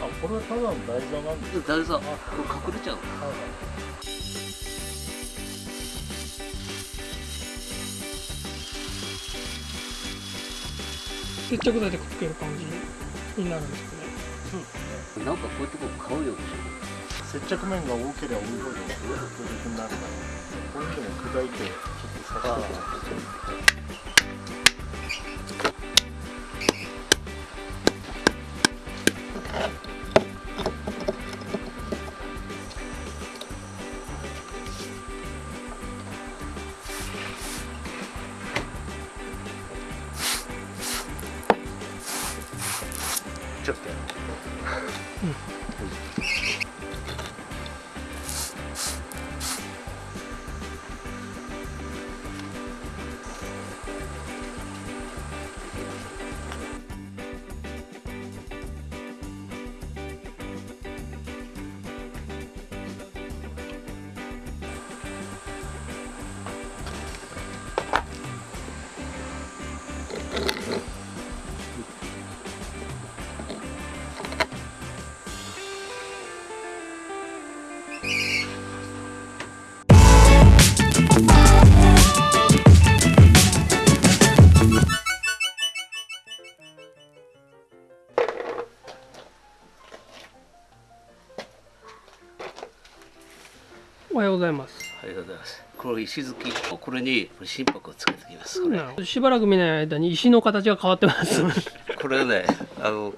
あこれはただの台座なんですか台座。これ隠れちゃうはいはい接着剤でくっつける感じになるんですかね。なんかこういうとこ買うよ接着面が多ければ多いほど独特になるから。こういうのも砕いてちょっと刺してっざいます。ありがとうございます。これ石突きこれに心拍をつけてきます。しばらく見ない間に石の形が変わってます。これねあの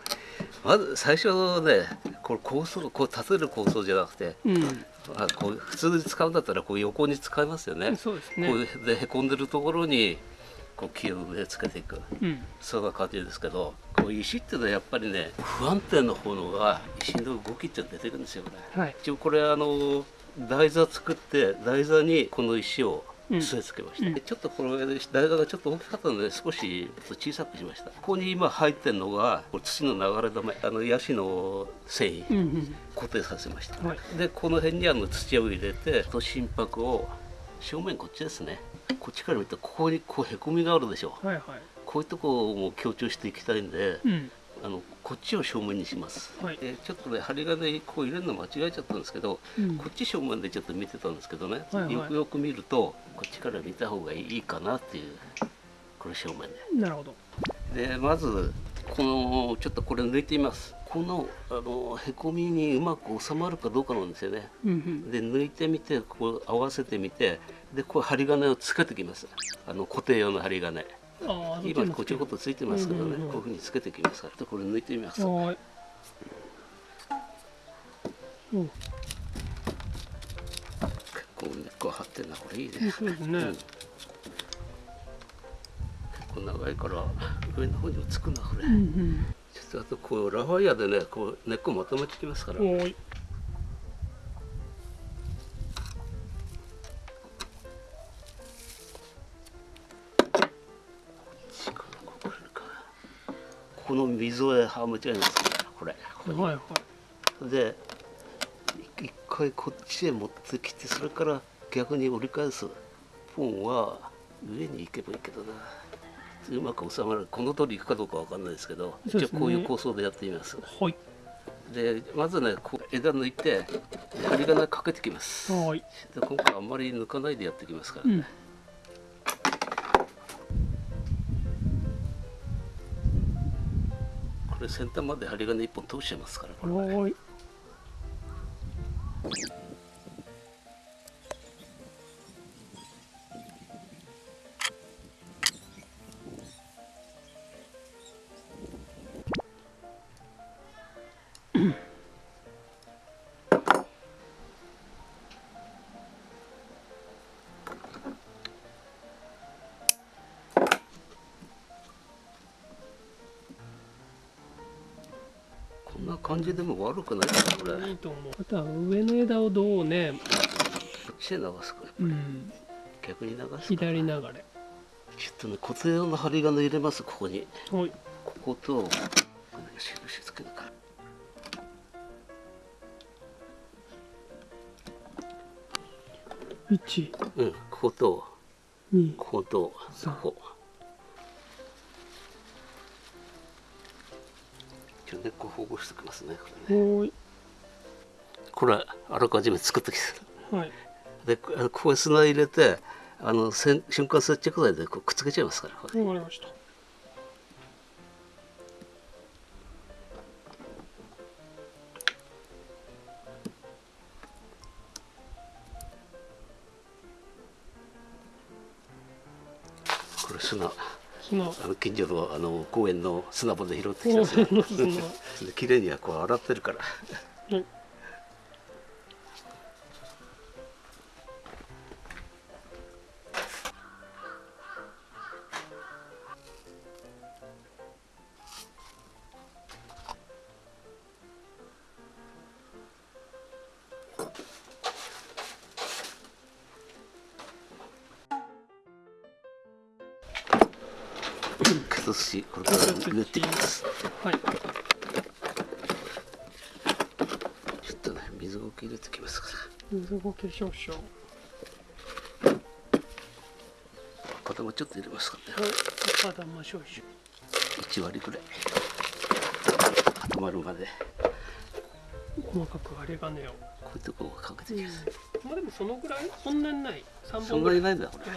まず最初ねこれ構想こう立てる構想じゃなくてうん。あこう普通に使うんだったらこう横に使いますよね。そうですこねうでへこんでるところにこう木を上つけていく。うん。そんな感じですけどこう石っていうのはやっぱりね不安定な方のが石の動きって出てくるんですよこれ。はい。一応これあの台座作って台座にこの石をうん。据え付けました、うん。でちょっとこれ台座がちょっと大きかったので少し小さくしましたここに今入ってるのが土の流れ止めあのヤシの繊維うんうん固定させました、はい。でこの辺にあの土を入れてと心拍を正面こっちですね。こっちから見るとここにこうへこみがあるでしょ。はいはい。こういうとこも強調していきたいんで、うん。あのこっちを正面にします、はい。でちょっとね針金こう入れるの間違えちゃったんですけど、うん。こっち正面でちょっと見てたんですけどね、はいはい。よくよく見るとこっちから見た方がいいかなっていうこれ正面なるほど。ででまずこのちょっとこれ抜いてみます。このあのへこみにうまく収まるかどうかなんですよね。うんうん。で抜いてみてこう合わせてみてでこう針金をつけてきます。あの固定用の針金今こちょこっとついてますけどね、こういうふうにつけてきますからでこれ抜いてみます。はーい。うん。結構根っこ張ってんなこれいいね、そうですね。うん。結構長いから上の方にもつくなこれ、うんうん。ちょっとあとこうラファイアでねこう根っこまとめてきますから、おーいこの溝へはむちゃいますこれ。ここにはいはい。で一回こっちへ持ってきてそれから逆に折り返すポンは上に行けばいいけどな。うまく収まるこの通り行くかどうかわかんないですけどね。一応こういう構想でやってみます。はい。でまずねこう枝抜いて針金かけてきます。はーい。で今回あんまり抜かないでやってきますからね、うん先端まで針金1本通しちゃいますからこれはーんな感じでも悪くないからこれ。こいいと思う。あとは上の枝をどうねっちへ流すか。うん。逆に流すか左流れ。ちょっとね固定用の針金入れますここに。はい。ここと印つけるか。うんここと二。こことここじゃあ根っこ保護しておきますね。これねこれあらかじめ作ってきてはい。でこここへ砂入れてあの瞬間接着剤でこうくっつけちゃいますからこれ。わかりました。これ砂砂あの近所のあの公園の砂場で拾ってき公た砂園の砂。で綺麗にはこう洗ってるからはい崩しこれから塗っていきます。はい。ちょっとね水ごけ入れてきますか水ごけ少々。ら片もちょっと入れますかね。はい。赤玉少々。1割ぐらい。固まるまで。細かく針金をこういうとこをかけていきます、まあでもそのぐらい？そんなにない。3そんな本ぐらいにないんだこれ。うこ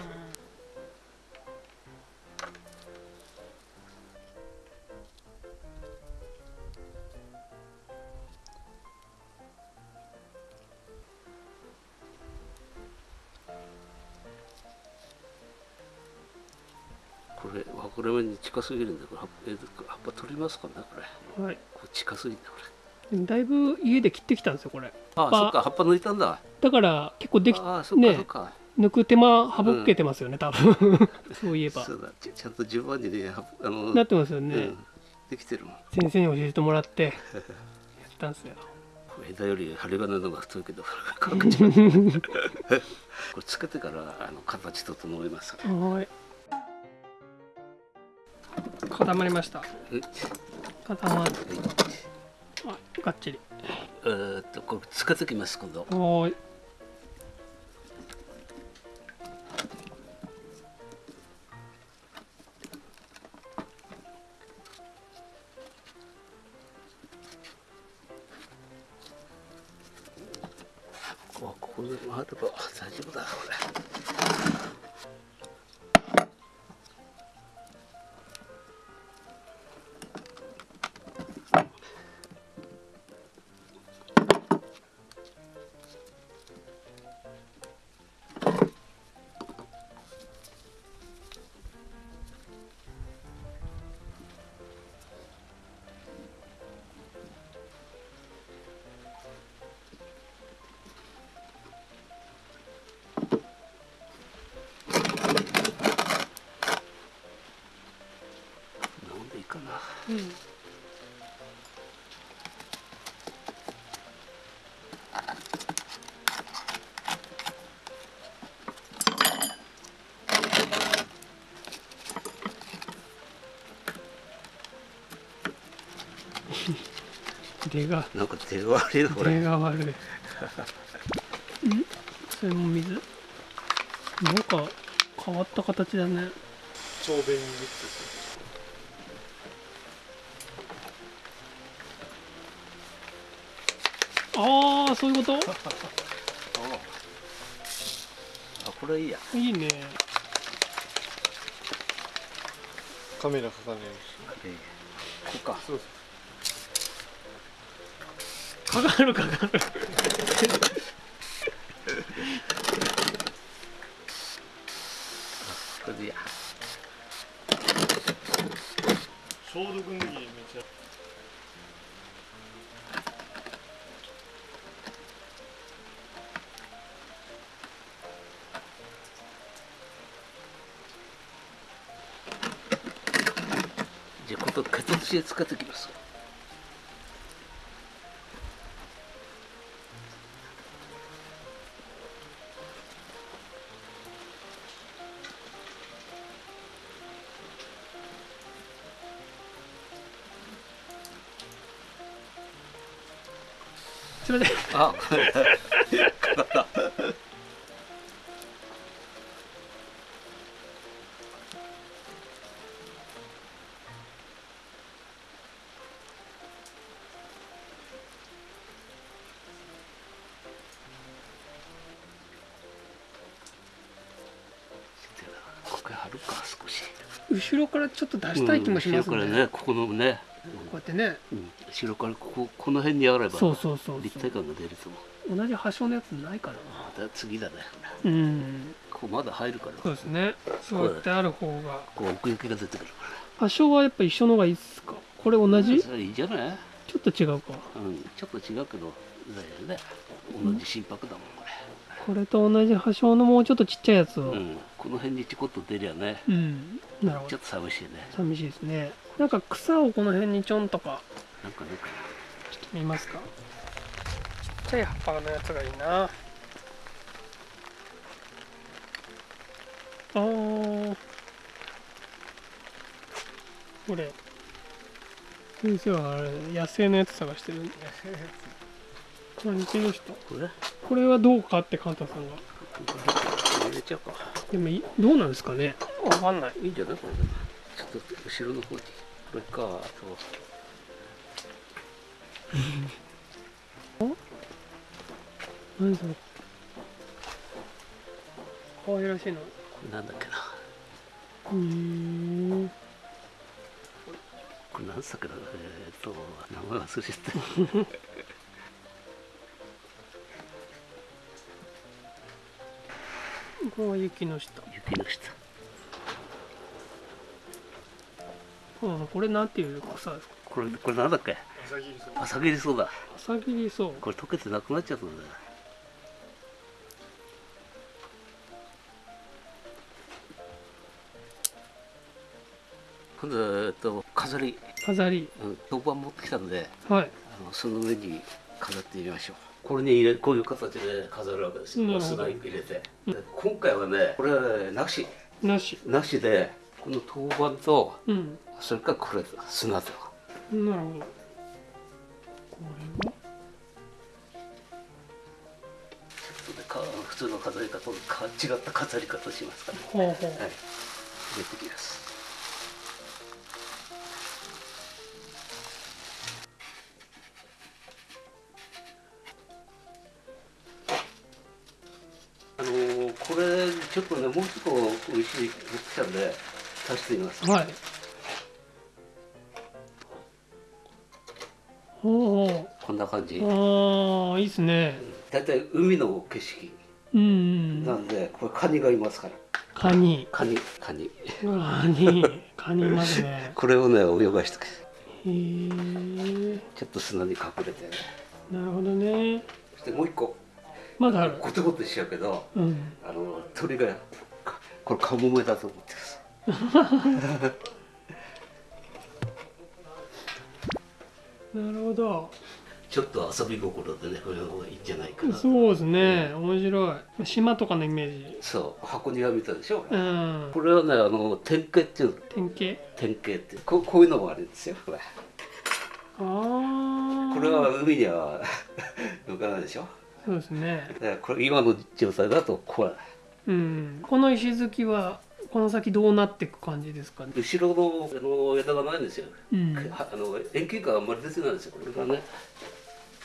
近すぎるんでこれ。葉っぱえ葉っぱ取りますかねこれ。んはい。こう近すぎんだこれ。でもだいぶ家で切ってきたんですよこれ。あ葉っぱ。そっか葉っぱ抜いたんだ。だから結構できあそっかねそっか、抜く手間省けてますよね、多分。そういえば。そうだちちゃんと順番にねはあのなってますよね、うん、できてるもん。先生に教えてもらって やったんですよ。枝より針金の方が太いけどこれつけ てからあの形整えますはい固まりました。え固まっあがっちり。えーっとこれつけてきます今度。はーいかな。うん。出が。なんか手が悪いなこれ。出が悪い。ん？それも水？なんか変わった形だね。長弁にああそういうこと？あこれいいや。いいね。カメラ重ねるえーこうか。しそう。かかるかかる。これでいいや。消毒ネギめっちゃ使ってきます。すいません。あ後ろからちょっと出したい気もしますね,、うん後ろからねここのね、こうやってね。うん、後ろからこここの辺にあればそうそうそう立体感が出ると思う同じ端章のやつないかなまた次だね。うん。ここまだ入るから。そうですね。そうやってある方が。こう奥行きが出てくるか端章はやっぱ一緒の方がいいっすか？これ同らじそれいいじゃない？ちょっと違うか。うんちょっと違うけどだよね。同じ心拍だもんここれと同じ端章のもうちょっとちっちゃいやつを。れ、うん、この辺にちょこっと出りゃね。うん、なるほど。ちょっと寂しいね。寂しいですね。なんか草をこの辺にちょんとか。なんかね。ちょっと見ますか。ちっちゃい葉っぱのやつがいいな。あー。これ。先生はあれ野生のやつ探してる。んでこれ似てる人これこれはどうかってカンタさんが。入れちゃうか。でもいどうなんですかね？わかんない。いいんじゃない？これ。でちょっと後ろの方に。これかあと。何それ？可愛らしいなこれなんだっけな。へー。これ何作だ？えー、っと名前忘れちゃった これは雪の下。雪の下。うんこれなんていう草ですか？これこれなんだっけ？朝霧そう朝霧そうだ。朝霧草これ溶けてなくなっちゃったんだよ。今度はえっと飾り、飾り。うん、当番持ってきたんではい。あのその上に飾ってみましょうこれに入れこういう形で飾るわけですよ。砂入れて。で今回はねこれはなしなしなしでこの当番とうん。それからこれ砂となるほど。これはか普通の飾り方とか違った飾り方しますから、ほうほう。はい、入れてきますちょっとねもうちょっと美味しい持ってきたんで足してみます。はい。ほうほこんな感じ。うああいいっすね。大体海の景色うんうんなんでこれカニがいますから。カニ。カニカニ。カニ。カニいますね。これをね泳がしてくへえちょっと砂に隠れて。ねなるほどね。そしてもう一個まだある。ゴテゴテしちゃうけどうん。あの鳥がかこれカモメだと思ってます なるほど。ちょっと遊び心でねこれの方がいいんじゃないかなそうですね。面白い。島とかのイメージ。そう。箱庭見たでしょ、うん。これはねあの典型っていうの。典型典型ってこう。こういうのもあるんですよ。これああこれは海には 浮かないでしょそうですね。だからこれ今の状態だとこううん。この石突きはこの先どうなっていく感じですかね。後ろのあの枝がないんですよ、うん。はあの遠近感あんまり出てないんですよ。これがね。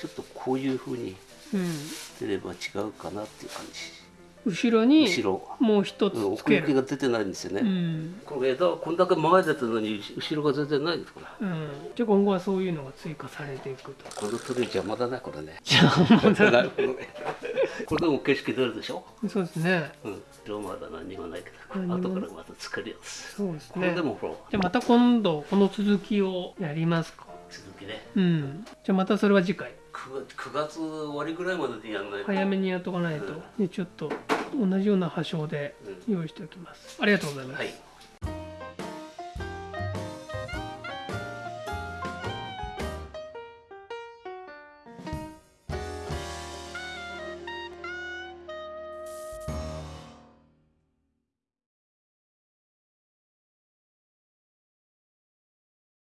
ちょっとこういうふうにうん。出れば違うかなっていう感じ後ろに後ろ。もう一つうん奥行きが出てないんですよね、うん。これ枝はこんだけ前出てるのに後ろが全然ないですこれ。うん。じゃあ今後はそういうのが追加されていくと。この鳥邪魔だなこれね。じゃあまだな。これでも景色出るでしょ？そうですね。うん。色まだ何もないけど。後からまた作るやつそうですこれねでもほら。じゃあまた今度この続きをやりますか。続きね。うん。じゃあまたそれは次回。9, 9月終わりぐらいまででやんないと。早めにやっとかないと。でちょっと同じような破傷で用意しておきます。ありがとうございます。はい。